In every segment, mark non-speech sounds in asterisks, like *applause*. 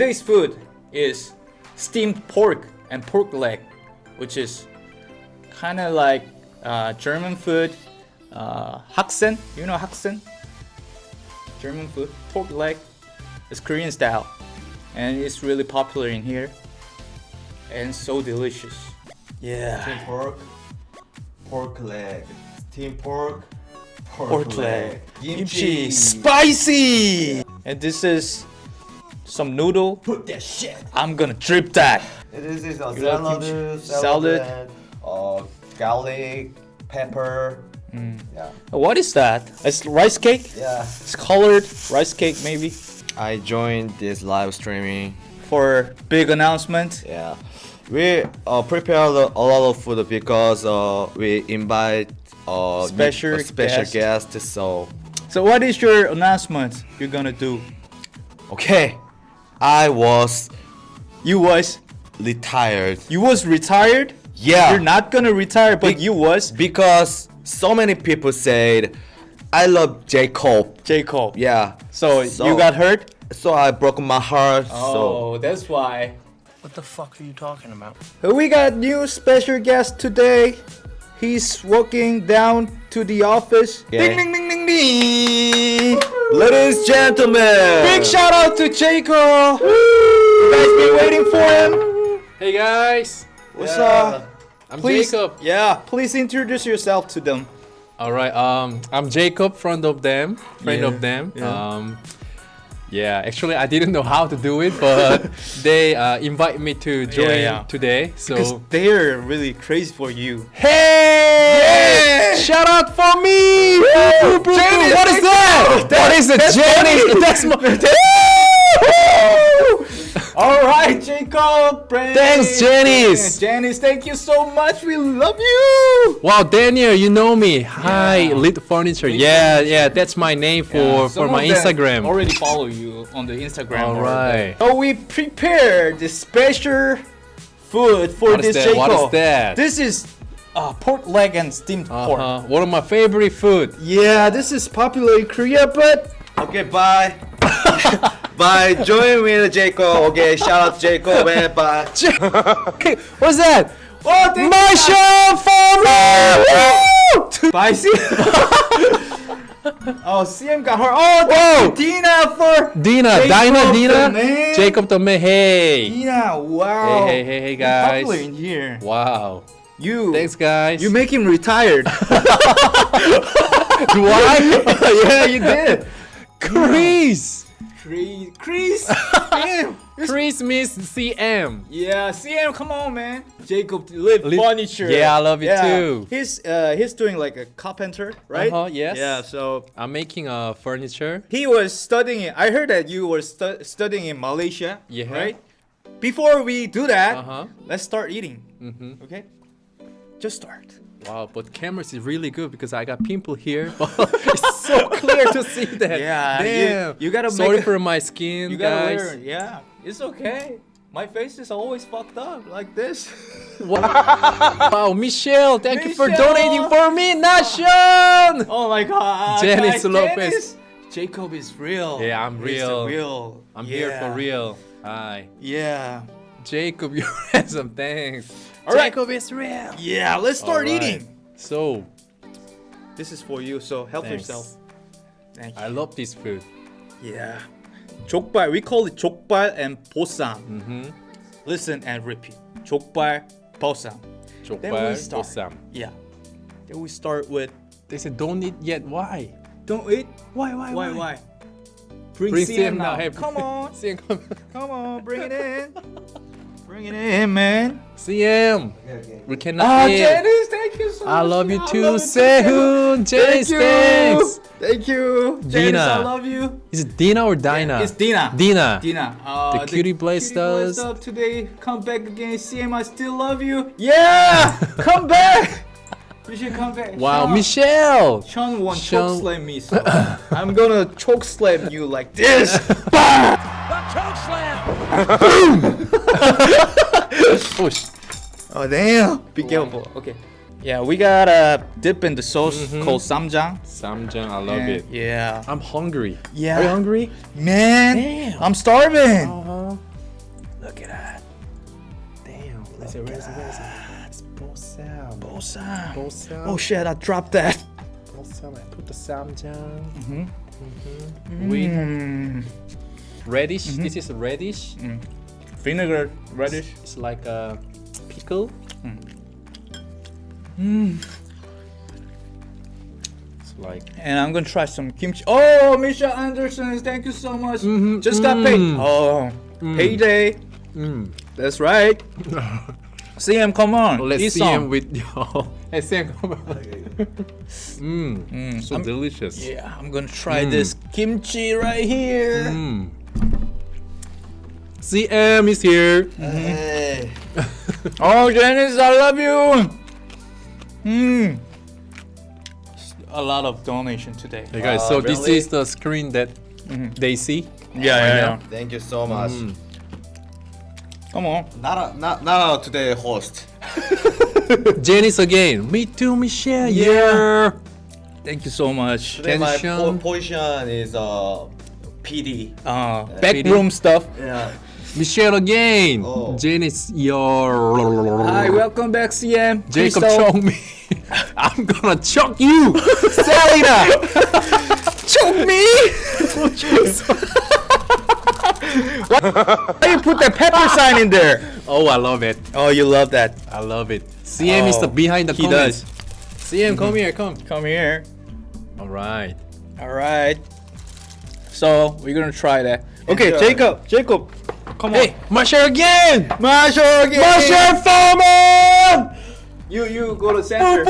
today's food is steamed pork and pork leg, which is kind of like uh, German food. Uh, Haxen, you know Haxen? German food, pork leg. It's Korean style, and it's really popular in here, and so delicious. Yeah. Steamed pork, pork leg, steamed pork, pork, pork leg, leg, kimchi, spicy, and this is some noodle. Put that shit. I'm gonna drip that. This is a salad, salad, Salad. uh, garlic, pepper. Mm. Yeah, What is that? It's rice cake. yeah. It's colored rice cake, maybe. I joined this live streaming. For big announcement. Yeah, we uh, prepared a lot of food because uh, we invite uh, Special a special guest. guest. So So what is your announcement you're gonna do? okay, I was You was retired. you was retired? Yeah. You're not gonna retire, but Be- you was because so many people said I love Jacob. Jacob. Yeah. So, So- you got hurt? So I broke my heart. So Oh, that's why. What the fuck are you talking about? We got new special guest today. He's walking down to the office. Yeah. Ding ding ding ding ding. Ladies and gentlemen. Big shout out to Jacob. You guys been waiting for him. Hey guys, What's Yeah. up? I'm Please, Jacob. yeah, please introduce yourself to them. All right, um, I'm Jacob, friend of them, friend Yeah, of them. yeah. Um, yeah, actually, I didn't know how to do it, but *laughs* they uh, invite me to join yeah. today. Because So, they're really crazy for you. hey, shout out for me, Jenny, What is thank that? What is it, That's Jenny? funny. That's my. *laughs* All right, Jacob. Brandon. Thanks, Janice. Janice, thank you so much. We love you. Wow, Daniel, you know me. Hi, Yeah. Lit Furniture. Yeah, yeah, that's my name for Yeah, for my Instagram. Already follow you on the Instagram. All already. So we prepared the special food for What is this that? What Jacob. is that? This is uh, pork leg and steamed pork. Uh-huh. One of my favorite food. Yeah, this is popular in Korea, but Okay, bye. *laughs* bye. Join with Jacob. Okay, shout out Jacob and bye. *laughs* Hey, what's that? oh, thank My show for me! Bye, see. oh, CM got her. Oh, thank you, Dina for Dina, Jacob Dina, Dina, man. Jacob the man. Hey, Dina. Wow. Hey, hey, hey, hey, You're guys. Popular in here. wow. You. Thanks, guys. You make him retired. *laughs* Do I? *laughs* yeah, you did. Chris. Chris. Chris. *laughs* Damn. Chris Miss CM. Yeah, CM, come on, man. Jacob live furniture. Yeah, I love it Yeah. too. He's uh he's doing like a carpenter, right? Uh-huh, yes. Yeah, so I'm making uh, furniture. he was studying. I heard that you were stu- studying in Malaysia, Yeah. right? Before we do that, Uh-huh. let's start eating. Mm-hmm. Okay, just start. Wow, but cameras is really good because I got pimple here. *laughs* it's so clear to see *laughs* that. Yeah, you- Damn. you gotta Sorry a- for my skin, You gotta guys. Yeah, it's okay. My face is always fucked up like this. *laughs* Wow, Michelle, thank you for donating for me, Nation. oh my god. Janice guys, Lopez. Jacob is real. Yeah, I'm real. real. I'm here for real. Hi, Yeah. Jacob. You're handsome. Thanks. All right. Taco is real. Yeah, let's start right. eating. So, this is for you. So help thanks. yourself. Thank you. I love this food. Yeah, jokbal. We call it jokbal and posam. Mm -hmm. Listen and repeat. Jokbal, posam. Jokbal, posam. Yeah. Then we start with. They said don't eat yet. Why? Don't eat. Why? Why? Why? Why? why? Bring, bring CM, CM now. now. Hey, come on. CM, come. come on. Bring it in. *laughs* Bring it in, man. CM. okay. We cannot Ah. Janice, thank you so much. I love you too, Sehun. Janice, Thank you. thanks. Thank you. Janice, Dina. I love you. Is it Dina or Dina? It's Dina. Dina. Dina. Uh, The cutie Blaze does. up today. Come back again. CM, I still love you. Yeah! *laughs* come back! You should come back. Wow, Sean, Michelle. Sean won't Sean- choke slam me, so *laughs* I'm gonna choke slam you like this. *laughs* Oh, *laughs* sh- oh damn! Be careful. Okay. Yeah, we got a dip in the sauce Mhm. called samjang. Samjang, I love And it. Yeah. I'm hungry. Yeah. Are you hungry? Man, Damn. I'm starving. Uh-huh. Look at that. Damn. Where's it? Where's it? Where's it? It's balsam. Balsam. Balsam. Oh shit! I dropped that. balsam. I put the samjang. Mm-hmm. With Mm. Radish. This is radish. Vinegar, radish. It's like a pickle. It's like And I'm gonna try some kimchi. Oh, Misha Anderson, thank you so much. Just got paid. Mm. Oh, payday. mm. That's right. *laughs* CM, come on. Let's eat see some. him with your. *laughs* Let's see him come on. Mmm. *laughs* Mm, So I'm- delicious. Yeah, I'm gonna try Mm. this kimchi right here. Mm. CM is here. Hey. Oh, Janice, I love you. Hmm. A lot of donation today. Hey guys, Uh, so this is the screen that they see. Yeah, yeah, yeah. Thank you so much. Mm. Come on. Not a, not not a today host. *laughs* Janice again. Me too, Michelle. Yeah. Yeah. Thank you so much. Today my Tension. po- position is uh PD. Uh, backroom stuff. Yeah. Michelle again. Oh. Janice, your. Hi, welcome back, CM. Jacob Crystal. choke me. *laughs* I'm gonna choke you, *laughs* Selena. choke me. Why you put that pepper sign in there? Oh, I love it. Oh, you love that. I love it. CM is the Oh, behind the he comments. does. CM, come mm-hmm. here, come. Come here. All right. All right. So we're gonna try that. Okay, Enjoy. Jacob. Jacob. Come on. Hey, Michelle again. Marshall again. Michelle Foreman. You you go to center.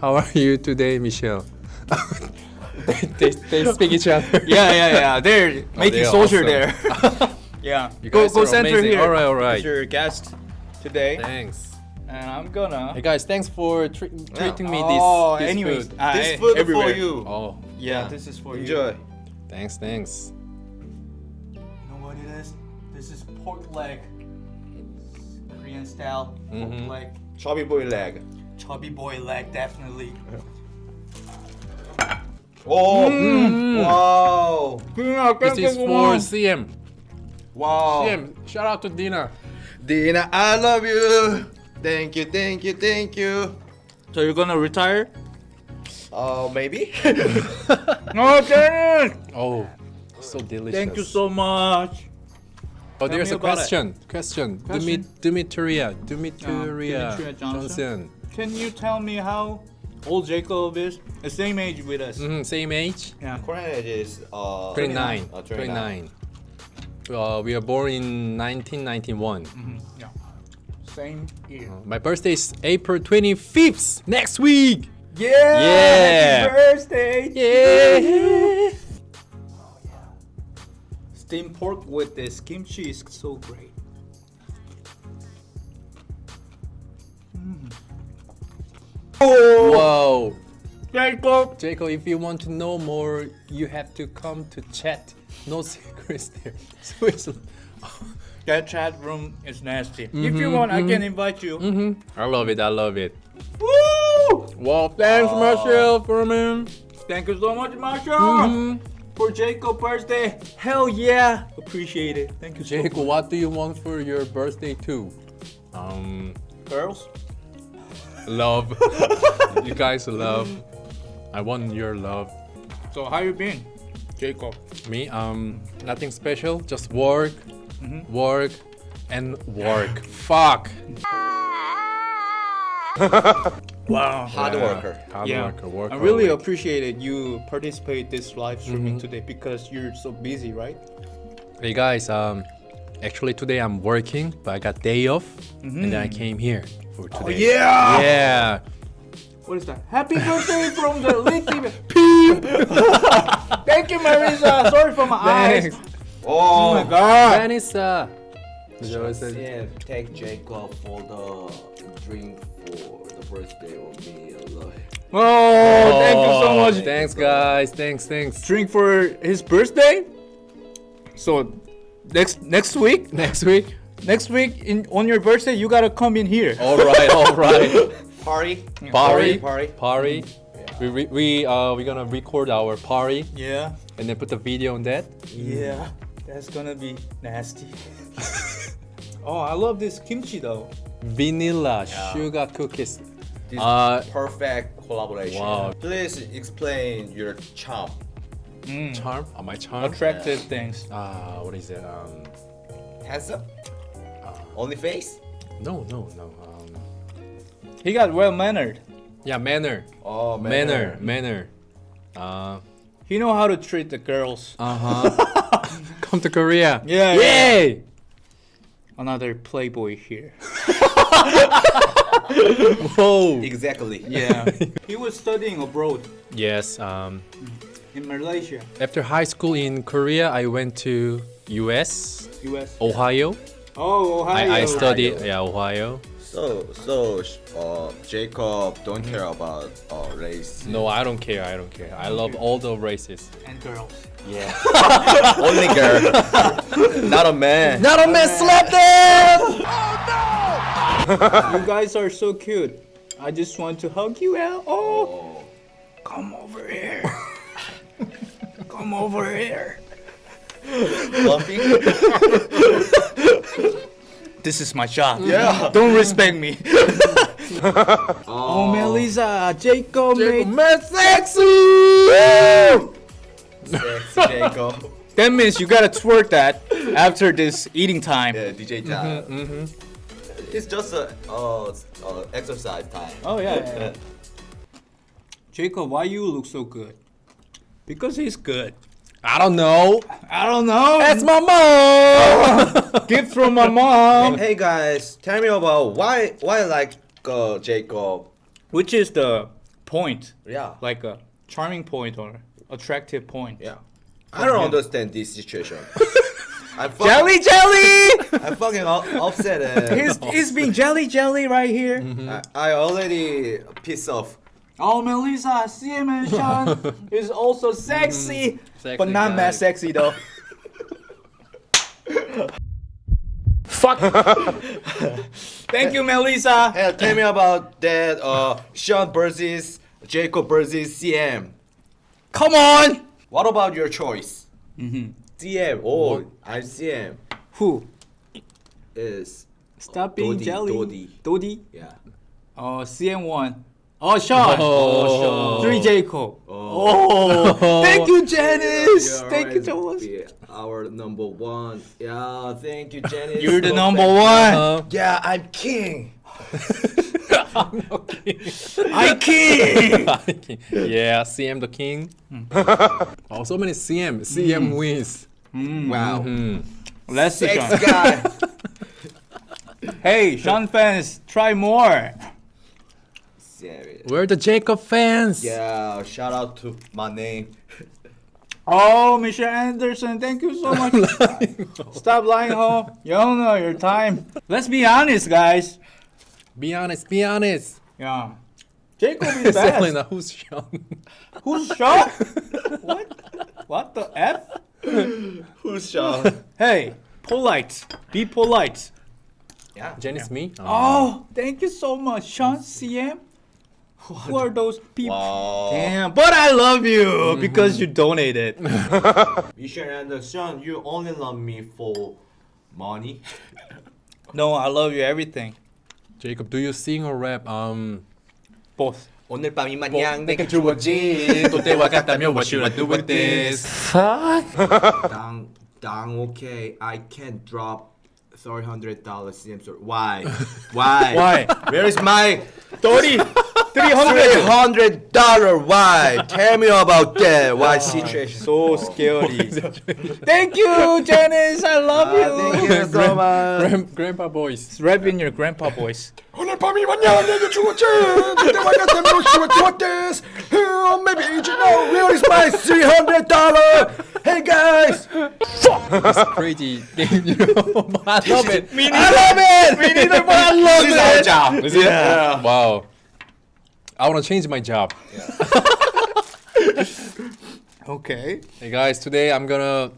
How are you today, Michelle? *laughs* they, they, they speak each other. *laughs* yeah, yeah, yeah. They're making they are social awesome. there. *laughs* yeah. You go guys go are center amazing. here. All right, all right. As your guest today, Thanks. and I'm gonna. Hey guys, thanks for tre- treating me this. oh, this anyways, food. uh, This food everywhere. for you. Oh, Yeah, Yeah. this is for you. Enjoy. thanks, thanks. Pork leg. It's Korean style pork Mhm. leg. Chubby boy leg. Chubby boy leg, definitely. Oh. Mm. Wow. This is for CM. Wow. CM, shout out to Dina. Dina, I love you. Thank you, thank you, thank you. So you're gonna retire? Uh, maybe. *laughs* No, Dennis! Oh, so delicious. Thank you so much. Oh, there's a question. Question. Question? Dimi- Dimitria. Dimitria. Dimitria Johnson. Johnson. Can you tell me how old Jacob is? The same age with us. Mhm, same age. Yeah. Korean age is uh 29. Uh, 29. Uh, we are born in 1991. yeah. Same year. My birthday is April 25th. Next week. Yeah! Yeah. Happy birthday! Yeah. Steamed pork with this kimchi is so great. Mm. Oh! Whoa. Jacob! Jacob, if you want to know more, you have to come to chat. No *laughs* secrets there. It's, *laughs* That chat room is nasty. if you mm-hmm, want, I can mm-hmm. invite you. Mhm. I love it. I love it. Woo! Well, thanks, Marshall, for me. Thank you so much, Marshall! Mm-hmm. For Jacob birthday. Hell yeah! Appreciate it. Thank you so Jacob, what do you want for your birthday too? Um, Girls? love. *laughs* you guys love. I want your love. So how you been? Jacob. Me, um, nothing special. Just work, work, and work. Fuck. *laughs* *laughs* Wow. hard Yeah. worker. Hard yeah, worker. Work I really hard. appreciated you participate this live streaming Mm-hmm. today because you're so busy, right? Hey guys, um, actually today I'm working, but I got day off, and then I came here for today. Oh, yeah! Yeah. What is that? Happy birthday from the Lit TV. Peep! *laughs* Thank you, Marisa. Sorry for my eyes. Thanks. Oh my Oh. god. Vanessa. Yeah, take Jacob for the drink for the birthday of me. I love it. Oh, thank you so much. Thanks, guys. Thanks, thanks. Drink for his birthday. So next next week, *laughs* Next week. next week in on your birthday, you gotta come in here. All right, all *laughs* right. Party. Party, Party. party. We re- we uh we gonna record our party Yeah, and then put the video on that. yeah. That's gonna be nasty. *laughs* oh, I love this kimchi though. Vanilla sugar cookies. This Uh, perfect collaboration. Wow. Please explain your charm. Charm? Oh, my charm? Attractive things. Ah, what is it? Um, Handsome? Only face? no, no, no. Um, He got well mannered. yeah, manner. Oh, Manner, manner. Uh, He know how to treat the girls. uh huh. *laughs* Come to Korea. Yeah, yeah. Yay! Another playboy here. *laughs* *laughs* Whoa. Exactly. *laughs* Yeah. he was studying abroad Yes. Um, in Malaysia, after high school in Korea, I went to U.S. US. Ohio. Oh, Ohio. I, I studied yeah Ohio. So, so, uh, Jacob don't care about uh, race. No, I don't care. I don't care. I love all the races. and girls. Yeah. *laughs* Only girl. Not a man. Not a man slap them. You guys are so cute. I just want to hug you out. Oh, come over here. come over here. Bumping? This is my job. Yeah. Don't respect me. oh, Melissa, Jacob, made man sexy. Sexy Jacob. That means you gotta twerk that after this eating time. Yeah, DJ time. It's just a uh, uh, exercise time. Oh yeah, yeah, yeah. *laughs* Jacob, why you look so good? Because he's good. I don't know. I don't know. That's my mom. *laughs* gift from my mom. Hey guys, tell me about why why like uh, Jacob. Which is the point? Yeah. Like a charming point or attractive point? Yeah. I don't understand this situation. *laughs* I'm fucking, Jelly, jelly. I'm fucking u- upset. uh, *laughs* he's he's being jelly, jelly right here. I, I already pissed off. Oh, Melissa, CM and Sean *laughs* is also sexy, Sexy but not guy. mad sexy though. *laughs* Fuck. Thank you, Melissa. Hey, tell me about that. Uh, Sean versus Jacob versus CM. Come on. What about your choice? CM. Oh, I'm CM. Who? Is Stop being Dodi, jelly. Dodi. Dodi. yeah. Oh, CM1. Oh, Sean. Oh, Three Jacob. Oh. Oh, *laughs* thank you, Janice. You'll Thank you always so much. be Our number one. Yeah, thank you, Janice. You're the So number one. Uh, Yeah, I'm king. *laughs* *laughs* I'm king. yeah, CM the king. oh, so many CM. CM wins. Wow. Hmm. Let's see, Sex Sean. guy. *laughs* Hey, Sean fans, try more. Serious. We're the Jacob fans. Yeah, shout out to my name. *laughs* Oh, Michelle Anderson, thank you so much. *laughs* Stop lying, ho. You don't know your time. Let's be honest, guys. Be honest. Be honest. Yeah. Jacob is best. Selena, who's Sean? Who's Sean? what? What the F? *laughs* Who's Sean? Hey, polite. Be polite. yeah. Jenny's me. Oh, thank you so much, Sean CM. Who are those people? Wow. Damn, but I love you because you donated. *laughs* Michelle Anderson, you only love me for money. no, I love you everything. Jacob, do you sing or rap? Um. Both. 오늘 밤이 마냥 내게 주어진 또 때와 같다면 what should I do with this? 당, 당, okay, I can't drop $300 CM store. Why? Why? Why? Where is my 30, 300. $300? Why? Tell me about that. Why situation? So scary. *laughs* Thank you, Janice. I love Ah, thank you. you so much. Grand, grandpa boys. Rap in your grandpa voice. 오늘 밤이 마냥 내게 주어진 그때와 같다면 what should I do with this? Oh, maybe you know where is my $300? *laughs* Hey guys! It's crazy game, you know. *laughs* I love it. I love it. We need it, but I love This is our it. job. Is it? Wow. I want to change my job. *laughs* Okay. Hey guys, today I'm gonna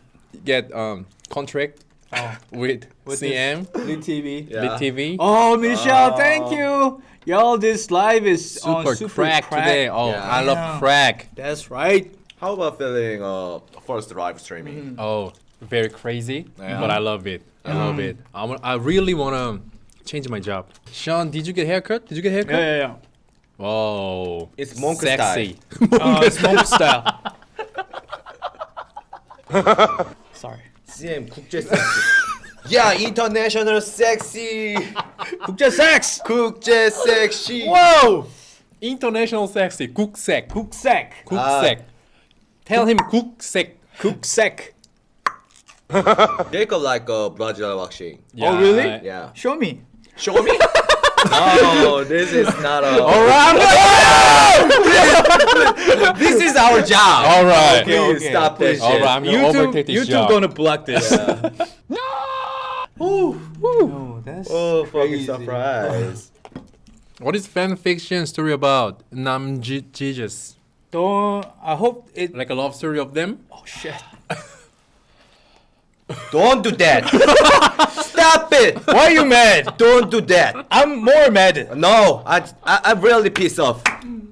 get um contract Oh, with, With CM, Lit TV. Yeah. Lit TV. Oh, Michelle, thank you. Y'all, this live is on super, super crack, today. Oh, Yeah. I love Yeah. crack. That's right. How about feeling uh first live streaming? Oh, very crazy, Yeah. but I love it. I love it. I, I really wanna change my job. Sean, did you get haircut? Did you get haircut? Yeah, yeah, yeah. *laughs* Whoa, It's monk *laughs* sexy. Uh, it's monk style. Sorry. CM 국제 섹시. 야 인터내셔널 섹시. *laughs* 국제 sex. 국제 섹시. Whoa. International sexy. 국색. 국색. 국색. Tell him 국색. 국색. Jacob like a Brazilian waxing. Oh, really? I- Yeah. Show me. Show me. no, this is not a. All right. *laughs* This is our job. All right. Please okay. stop this All shit. right, I'm gonna overtake this YouTube job. gonna block this. *laughs* Ooh, Oh, that's oh, fucking surprise. What is fan fiction story about? Nam Ji- Jesus. Don't. I hope it. Like a love story of them? Oh shit. Don't do that. *laughs* Stop it. Why are you mad? Don't do that. I'm more mad. No, I, I I'm really pissed off.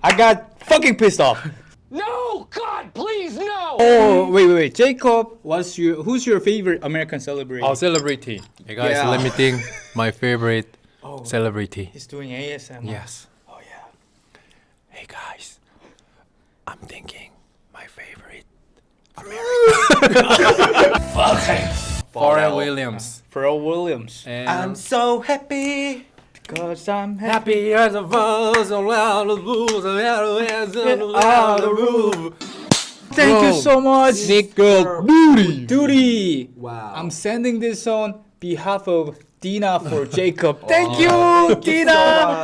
I got fucking pissed off. No! God, please, no! Oh wait, wait, wait. Jacob, what's your who's your favorite American celebrity? Oh, celebrity. Hey guys, Yeah. let me think. *laughs* My favorite Oh. celebrity. He's doing ASMR. Yes. Oh yeah. Hey guys, I'm thinking my favorite *laughs* Pharrell Williams. Pharrell Williams. And I'm so happy. Cause I'm happy. happy as a rose around the rules around the roof. Thank you so much. Nick girl booty. Duty. Wow. I'm sending this on behalf of Dina for *laughs* Jacob. Oh. Thank you, Dina.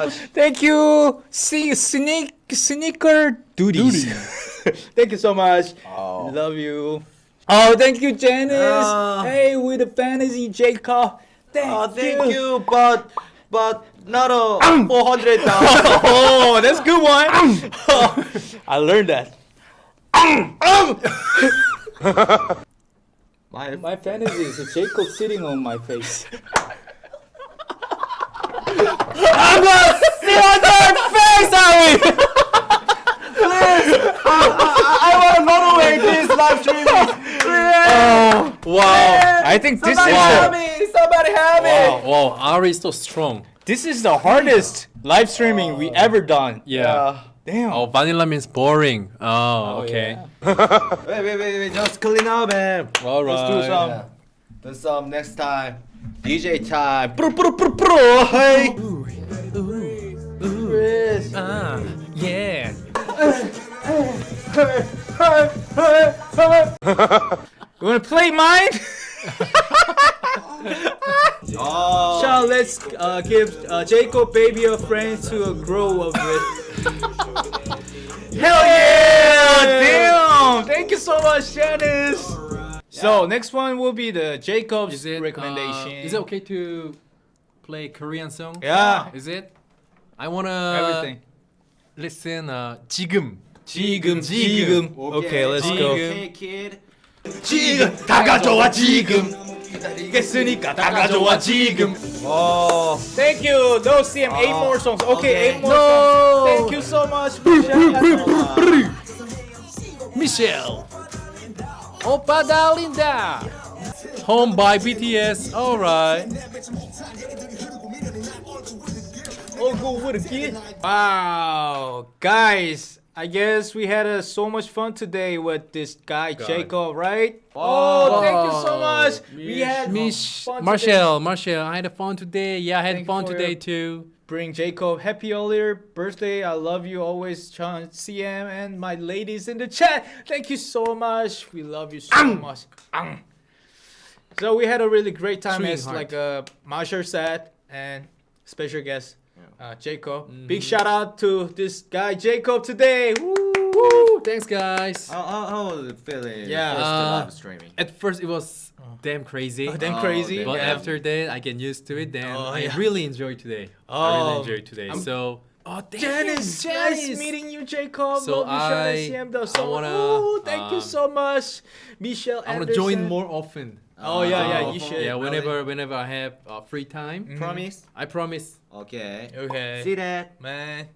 much. Thank you. See sneak sneaker duties. *laughs* thank you so much. Oh. Love you. Oh, thank you, Janice. Ah. hey, with the fantasy, Jacob. Thank, Oh, thank you, but but not a um. four hundred dollars. *laughs* Oh, that's a good one. Um. *laughs* I learned that. Um. *laughs* My My fantasy is a Jacob sitting on my face. I'm gonna sit on your face, Ari! I I want to moderate this live streaming. Wow. I think this is help the, me! Somebody help me! Wow, wow, Ari is so strong. this is the hardest live streaming we ever done. Yeah. Damn. Oh, vanilla means boring. Oh, okay. *laughs* Wait, wait, wait, wait, just clean up, man. All right. Let's do some. Yeah. Do some next time. DJ time. Pro, pro, pro, pro. Hey. Chris. Ah, yeah. *laughs* You wanna play mine? Oh. So let's uh, give uh, Jacob baby a friend to grow up with. Hell yeah! Damn! Thank you so much, Janice. So next one will be the Jacob's Is it recommendation. Uh, is it okay to play Korean song? Yeah. Is it? I wanna Everything. listen. Uh, 지금. 지금 지금. Okay, let's go. Okay, kid. 지금 다 가져와 지금. 기다리겠으니까 다 가져와 지금. Oh. Thank you. No, CM, eight more songs. Okay, okay. eight more songs. Thank you so much. Michelle. Da linda. Home by BTS. All right. Oh, go with a kid. Wow, guys. I guess we had uh, so much fun today with this guy Jacob, right? Oh, thank you so much. We had Miss fun today. Marshall, Marshall, I had a fun today. Yeah, I had Thank fun today too. Bring Jacob happy earlier birthday. I love you always, Chan, CM, and my ladies in the chat. Thank you so much. We love you so much. Ang. So we had a really great time, as like uh, Marshall said, and special guest uh, Jacob. Mm-hmm. Big shout out to this guy Jacob today. Woo! Woo! Thanks, guys. How, how, how was it feeling? Yeah. First Uh, live streaming. At first, it was damn crazy. Oh, damn Oh, crazy. damn. But yeah. after that, I get used to it. Then Oh, I yeah. really enjoy today. I Oh, really enjoy today. I'm- so, oh, damn, Janice, nice meeting you, Jacob. So Love you, I- CM, though. I So, wanna, Ooh, thank you um, so much, Michelle. I want to join more often. Oh yeah, yeah, Oh, you should. Yeah, whenever whenever I have uh, free time, Mm-hmm. Promise? I promise. Okay. Okay. See that? man.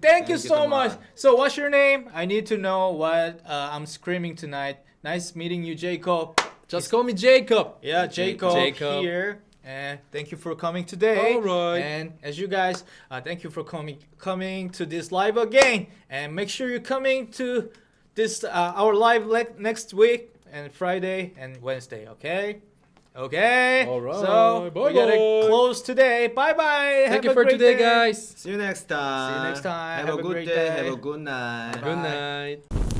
Thank, you you so much. much. So, what's your name? I need to know what uh, I'm screaming tonight. Nice meeting you, Jacob. Just call me Jacob. Yeah, Jacob, Jacob. here. And thank you for coming today. All right. And as you guys, uh, thank you for coming coming to this live again. And make sure you're coming to this uh, our live next week and Friday and Wednesday. Okay. Okay. All right. So we gotta close today. Bye bye. Thank you for today, guys. See you next time. See you next time. Have, Have a a good great day. day. Have a good night. Good night.